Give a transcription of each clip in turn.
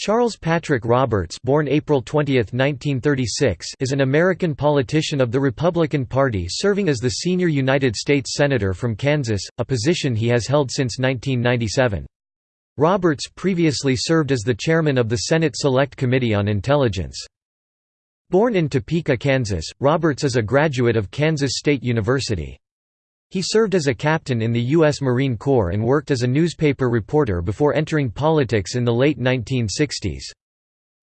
Charles Patrick Roberts born April 20, 1936, is an American politician of the Republican Party serving as the senior United States Senator from Kansas, a position he has held since 1997. Roberts previously served as the chairman of the Senate Select Committee on Intelligence. Born in Topeka, Kansas, Roberts is a graduate of Kansas State University. He served as a captain in the U.S. Marine Corps and worked as a newspaper reporter before entering politics in the late 1960s.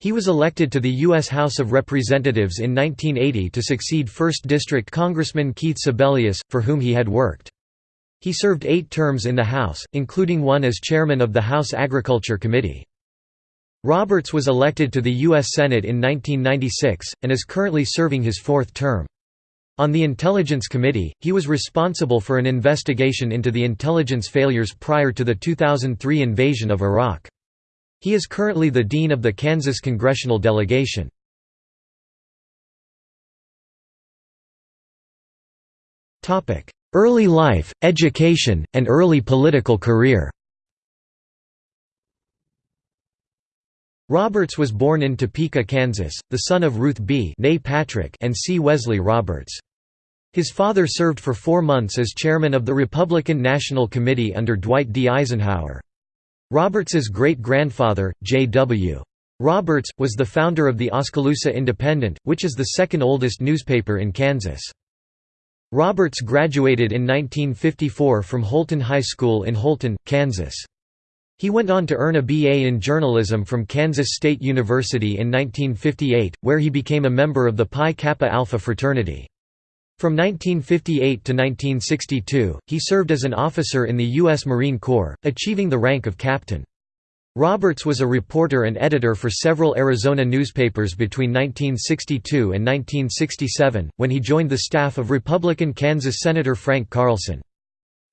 He was elected to the U.S. House of Representatives in 1980 to succeed 1st District Congressman Keith Sebelius, for whom he had worked. He served eight terms in the House, including one as chairman of the House Agriculture Committee. Roberts was elected to the U.S. Senate in 1996, and is currently serving his fourth term. On the Intelligence Committee, he was responsible for an investigation into the intelligence failures prior to the 2003 invasion of Iraq. He is currently the Dean of the Kansas Congressional Delegation. Early life, education, and early political career Roberts was born in Topeka, Kansas, the son of Ruth B. Patrick and C. Wesley Roberts. His father served for four months as chairman of the Republican National Committee under Dwight D. Eisenhower. Roberts's great-grandfather, J.W. Roberts, was the founder of the Oskaloosa Independent, which is the second oldest newspaper in Kansas. Roberts graduated in 1954 from Holton High School in Holton, Kansas. He went on to earn a BA in journalism from Kansas State University in 1958, where he became a member of the Pi Kappa Alpha fraternity. From 1958 to 1962, he served as an officer in the U.S. Marine Corps, achieving the rank of captain. Roberts was a reporter and editor for several Arizona newspapers between 1962 and 1967, when he joined the staff of Republican Kansas Senator Frank Carlson.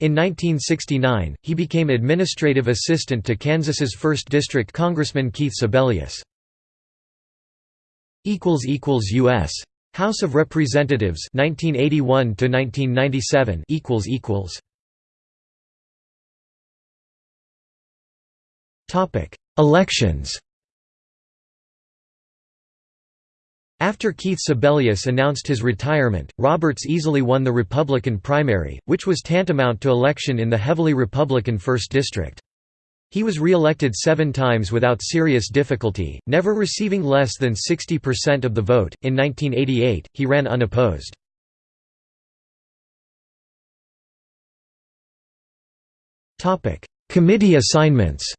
In 1969, he became administrative assistant to Kansas's 1st District Congressman Keith Sebelius. U.S. House of Representatives 1981 to 1997 equals equals Topic Elections After Keith Sebelius announced his retirement, Roberts easily won the Republican primary, which was tantamount to election in the heavily Republican 1st District. He was re-elected seven times without serious difficulty, never receiving less than 60% of the vote. In 1988, he ran unopposed. Committee assignments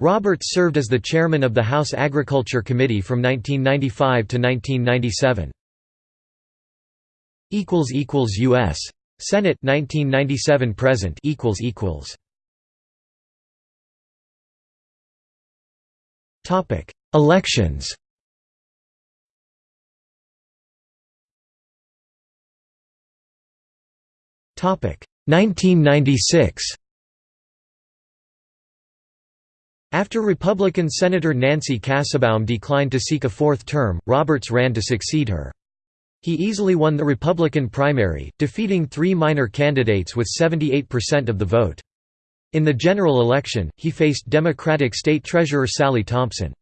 Roberts served as the chairman of the House Agriculture Committee from 1995 to 1997. U.S. Senate 1997 present equals equals Topic Elections Topic 1996 After Republican Senator Nancy Kassebaum declined to seek a fourth term, Roberts ran to succeed her. He easily won the Republican primary, defeating three minor candidates with 78% of the vote. In the general election, he faced Democratic State Treasurer Sally Thompson.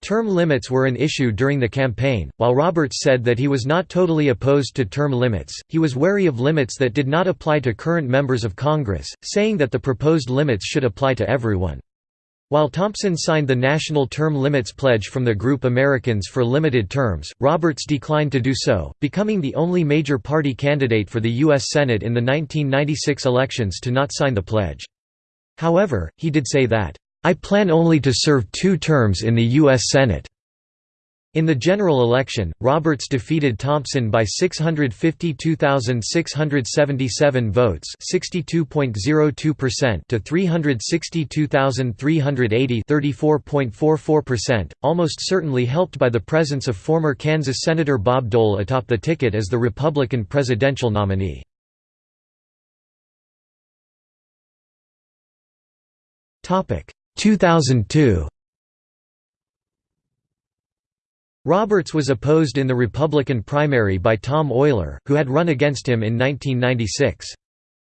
Term limits were an issue during the campaign. While Roberts said that he was not totally opposed to term limits, he was wary of limits that did not apply to current members of Congress, saying that the proposed limits should apply to everyone. While Thompson signed the National Term Limits Pledge from the group Americans for Limited Terms, Roberts declined to do so, becoming the only major party candidate for the U.S. Senate in the 1996 elections to not sign the pledge. However, he did say that, "...I plan only to serve two terms in the U.S. Senate." In the general election, Roberts defeated Thompson by 652,677 votes (62.02%) to 362,380 (34.44%), almost certainly helped by the presence of former Kansas Senator Bob Dole atop the ticket as the Republican presidential nominee. Topic: 2002 Roberts was opposed in the Republican primary by Tom Oyler, who had run against him in 1996.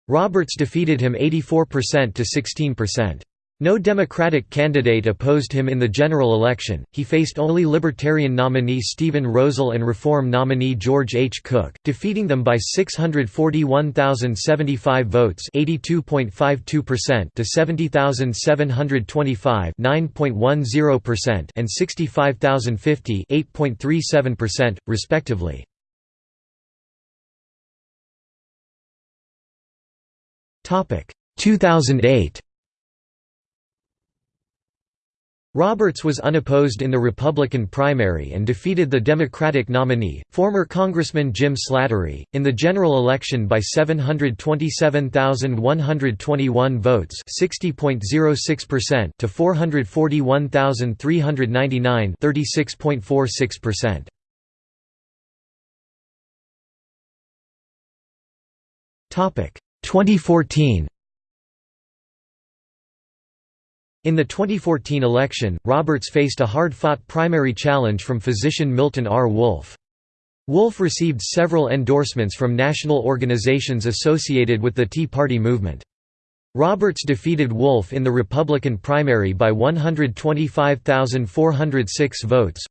Roberts defeated him 84% to 16%. No Democratic candidate opposed him in the general election, he faced only Libertarian nominee Steven Rosile and Reform nominee George H. Cook, defeating them by 641,075 votes (82.52%) to 70,725 (9.10%) and 65,050 (8.37%), respectively. Topic 2008 Roberts was unopposed in the Republican primary and defeated the Democratic nominee, former Congressman Jim Slattery, in the general election by 727,121 votes (60.06%) to 441,399 (36.46%). Topic 2014 In the 2014 election, Roberts faced a hard-fought primary challenge from physician Milton R. Wolf. Wolf received several endorsements from national organizations associated with the Tea Party movement. Roberts defeated Wolf in the Republican primary by 125,406 votes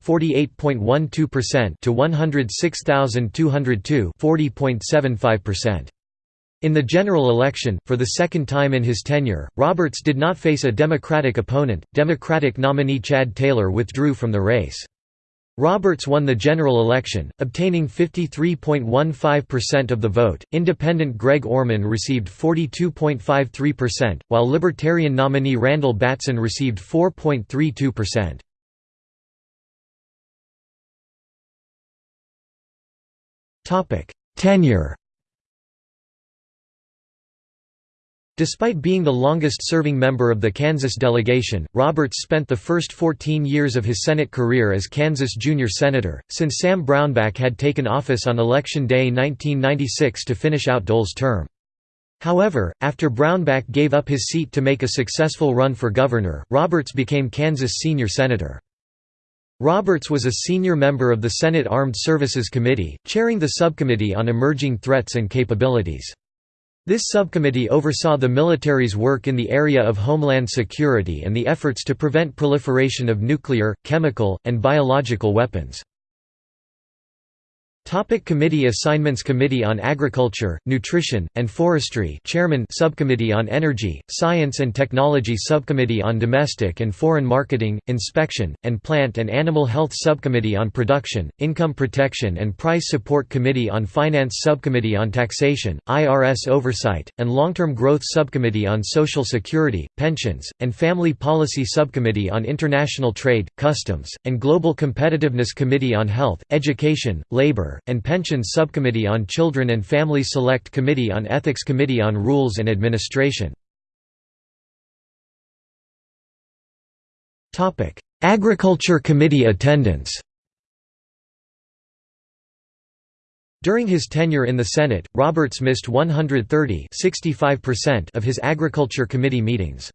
to 106,202 40.75%. In the general election, for the second time in his tenure, Roberts did not face a Democratic opponent. Democratic nominee Chad Taylor withdrew from the race. Roberts won the general election, obtaining 53.15% of the vote. Independent Greg Orman received 42.53%, while Libertarian nominee Randall Batson received 4.32%. Topic: Tenure Despite being the longest-serving member of the Kansas delegation, Roberts spent the first 14 years of his Senate career as Kansas junior senator, since Sam Brownback had taken office on Election Day 1996 to finish out Dole's term. However, after Brownback gave up his seat to make a successful run for governor, Roberts became Kansas senior senator. Roberts was a senior member of the Senate Armed Services Committee, chairing the subcommittee on emerging threats and capabilities. This subcommittee oversaw the military's work in the area of homeland security and the efforts to prevent proliferation of nuclear, chemical, and biological weapons. Topic committee assignments Committee on Agriculture, Nutrition, and Forestry Chairman Subcommittee on Energy, Science and Technology Subcommittee on Domestic and Foreign Marketing, Inspection, and Plant and Animal Health Subcommittee on Production, Income Protection and Price Support Committee on Finance Subcommittee on Taxation, IRS Oversight, and Long-Term Growth Subcommittee on Social Security, Pensions, and Family Policy Subcommittee on International Trade, Customs, and Global Competitiveness Committee on Health, Education, Labor, and Pensions Subcommittee on Children and Family Select Committee on Ethics Committee on Rules and Administration. Agriculture Committee attendance During his tenure in the Senate, Roberts missed 130 of his Agriculture Committee meetings.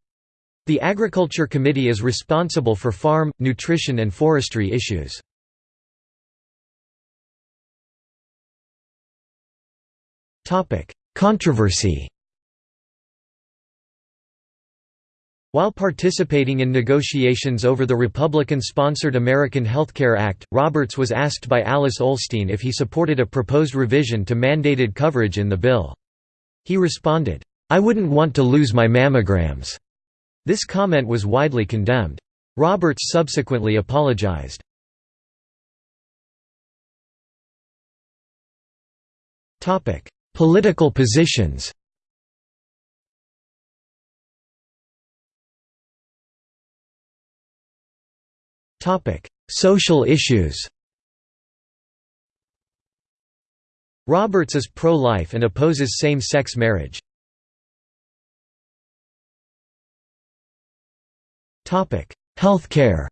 The Agriculture Committee is responsible for farm, nutrition and forestry issues. Controversy While participating in negotiations over the Republican-sponsored American Health Care Act, Roberts was asked by Alice Ollstein if he supported a proposed revision to mandated coverage in the bill. He responded, "'I wouldn't want to lose my mammograms." This comment was widely condemned. Roberts subsequently apologized. Political positions. Social issues. Roberts is pro-life and opposes same-sex marriage. Topic: Healthcare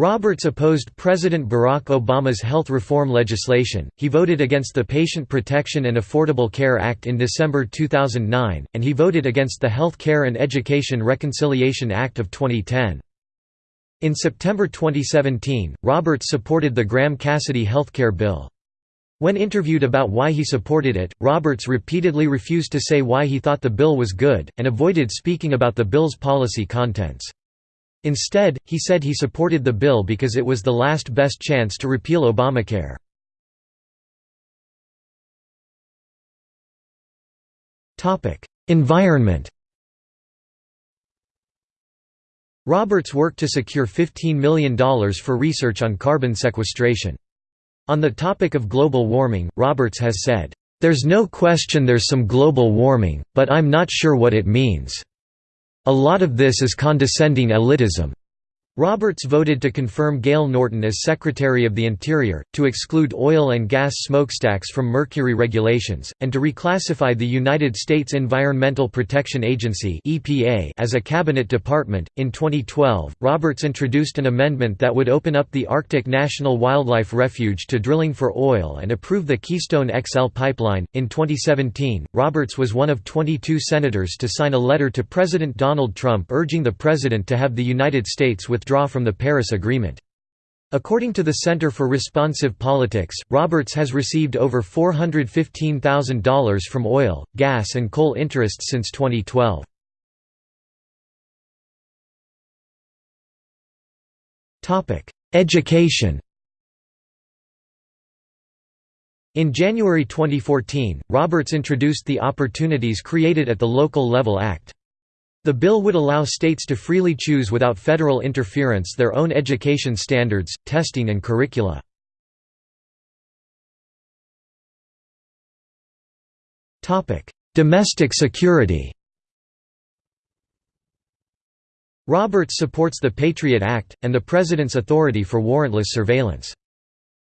Roberts opposed President Barack Obama's health reform legislation, he voted against the Patient Protection and Affordable Care Act in December 2009, and he voted against the Health Care and Education Reconciliation Act of 2010. In September 2017, Roberts supported the Graham-Cassidy healthcare bill. When interviewed about why he supported it, Roberts repeatedly refused to say why he thought the bill was good, and avoided speaking about the bill's policy contents. Instead, he said he supported the bill because it was the last best chance to repeal Obamacare. Environment Roberts worked to secure $15 million for research on carbon sequestration. On the topic of global warming, Roberts has said, "...there's no question there's some global warming, but I'm not sure what it means. A lot of this is condescending elitism. Roberts voted to confirm Gale Norton as Secretary of the Interior, to exclude oil and gas smokestacks from mercury regulations, and to reclassify the United States Environmental Protection Agency (EPA) as a cabinet department. In 2012, Roberts introduced an amendment that would open up the Arctic National Wildlife Refuge to drilling for oil and approve the Keystone XL pipeline. In 2017, Roberts was one of 22 senators to sign a letter to President Donald Trump urging the president to have the United States withdraw withdraw from the Paris Agreement. According to the Center for Responsive Politics, Roberts has received over $415,000 from oil, gas and coal interests since 2012. Education In January 2014, Roberts introduced the Opportunities Created at the Local Level Act. The bill would allow states to freely choose without federal interference their own education standards, testing and curricula. Domestic security Roberts supports the Patriot Act, and the President's authority for warrantless surveillance.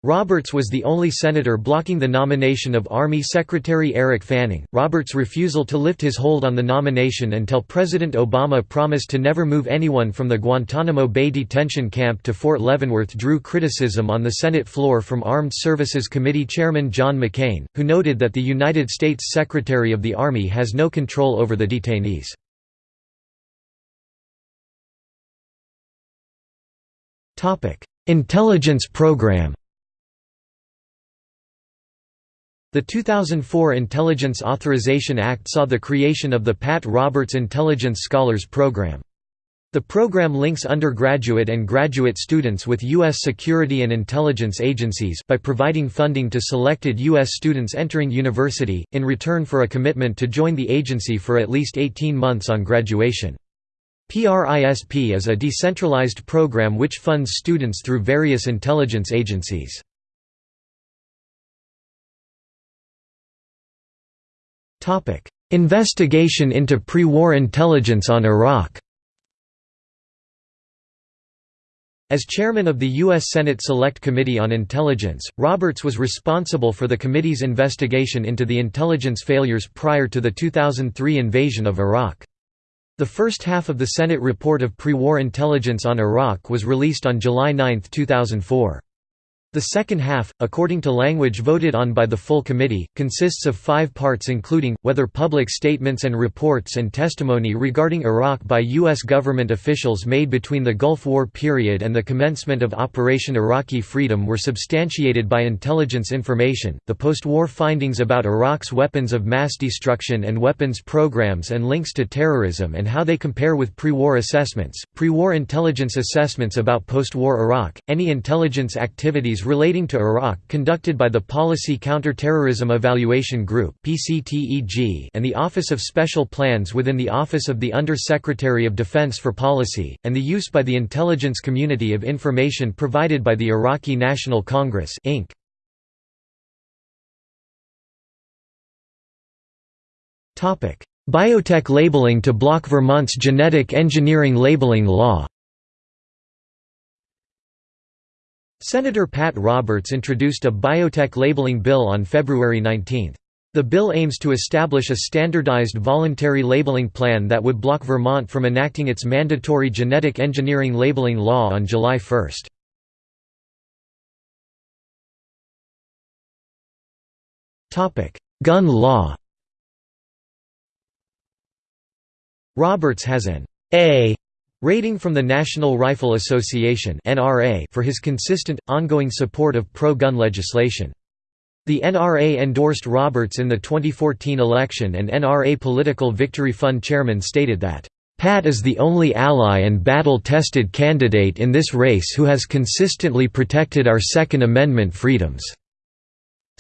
Roberts was the only senator blocking the nomination of Army Secretary Eric Fanning. Roberts' refusal to lift his hold on the nomination until President Obama promised to never move anyone from the Guantanamo Bay detention camp to Fort Leavenworth drew criticism on the Senate floor from Armed Services Committee Chairman John McCain, who noted that the United States Secretary of the Army has no control over the detainees. Intelligence program The 2004 Intelligence Authorization Act saw the creation of the Pat Roberts Intelligence Scholars Program. The program links undergraduate and graduate students with U.S. security and intelligence agencies by providing funding to selected U.S. students entering university, in return for a commitment to join the agency for at least 18 months on graduation. PRISP is a decentralized program which funds students through various intelligence agencies. Investigation into pre-war intelligence on Iraq As chairman of the U.S. Senate Select Committee on Intelligence, Roberts was responsible for the committee's investigation into the intelligence failures prior to the 2003 invasion of Iraq. The first half of the Senate report of pre-war intelligence on Iraq was released on July 9, 2004. The second half, according to language voted on by the full committee, consists of five parts including, whether public statements and reports and testimony regarding Iraq by U.S. government officials made between the Gulf War period and the commencement of Operation Iraqi Freedom were substantiated by intelligence information, the post-war findings about Iraq's weapons of mass destruction and weapons programs and links to terrorism and how they compare with pre-war assessments, pre-war intelligence assessments about post-war Iraq, any intelligence activities activities relating to Iraq conducted by the Policy Counterterrorism Evaluation Group and the Office of Special Plans within the Office of the Under-Secretary of Defense for Policy, and the use by the intelligence community of information provided by the Iraqi National Congress Inc. Biotech labeling to block Vermont's genetic engineering labeling law Senator Pat Roberts introduced a biotech labeling bill on February 19. The bill aims to establish a standardized voluntary labeling plan that would block Vermont from enacting its mandatory genetic engineering labeling law on July 1. Gun law Roberts has an A Rating from the National Rifle Association for his consistent, ongoing support of pro-gun legislation. The NRA endorsed Roberts in the 2014 election and NRA Political Victory Fund chairman stated that, "...Pat is the only ally and battle-tested candidate in this race who has consistently protected our Second Amendment freedoms."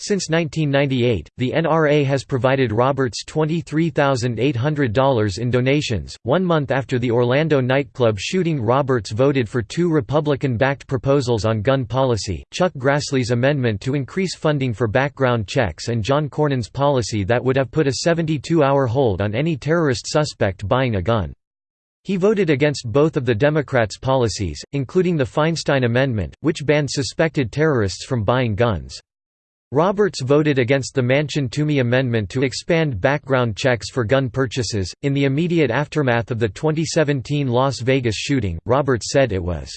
Since 1998, the NRA has provided Roberts $23,800 in donations. One month after the Orlando nightclub shooting, Roberts voted for two Republican backed proposals on gun policy Chuck Grassley's amendment to increase funding for background checks, and John Cornyn's policy that would have put a 72 hour hold on any terrorist suspect buying a gun. He voted against both of the Democrats' policies, including the Feinstein Amendment, which banned suspected terrorists from buying guns. Roberts voted against the Manchin-Toomey Amendment to expand background checks for gun purchases. In the immediate aftermath of the 2017 Las Vegas shooting, Roberts said it was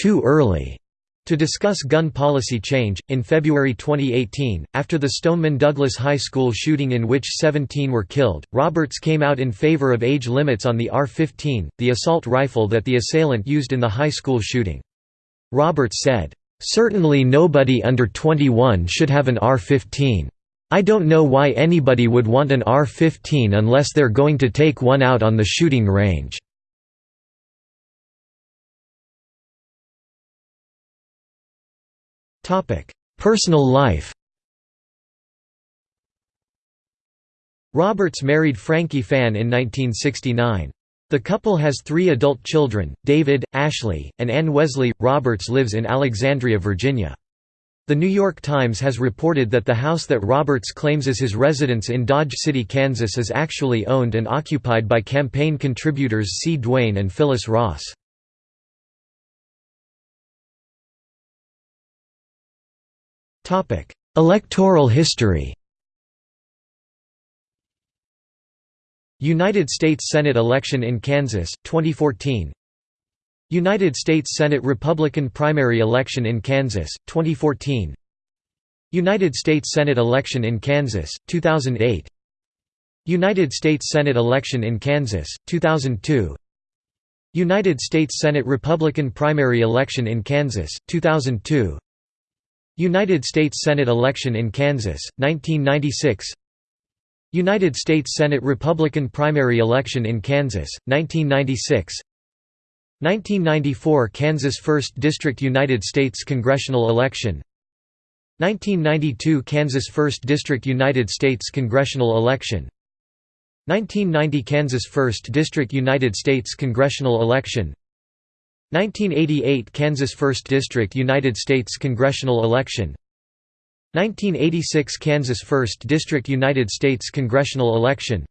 too early to discuss gun policy change. In February 2018, after the Stoneman Douglas High School shooting in which 17 were killed, Roberts came out in favor of age limits on the AR-15, the assault rifle that the assailant used in the high school shooting. Roberts said, Certainly nobody under 21 should have an R-15. I don't know why anybody would want an R-15 unless they're going to take one out on the shooting range. Personal life Roberts married Franki Fann in 1969. The couple has three adult children, David, Ashley, and Ann Wesley. Roberts lives in Alexandria, Virginia. The New York Times has reported that the house that Roberts claims is his residence in Dodge City, Kansas is actually owned and occupied by campaign contributors C. Duane and Phyllis Ross. Electoral history United States Senate election in Kansas, 2014 United States Senate Republican primary election in Kansas, 2014 United States Senate election in Kansas, 2008 United States Senate election in Kansas, 2002 United States Senate Republican primary election in Kansas, 2002 United States Senate election in Kansas, 1996 United States Senate Republican primary election in Kansas, 1996 1994 Kansas 1st District United States congressional election. 1992 Kansas 1st District United States congressional election. 1990 Kansas 1st District United States congressional election. 1988 Kansas 1st District United States congressional election 1986 Kansas 1st District United States congressional election.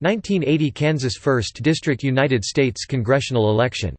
1980 Kansas 1st District United States congressional election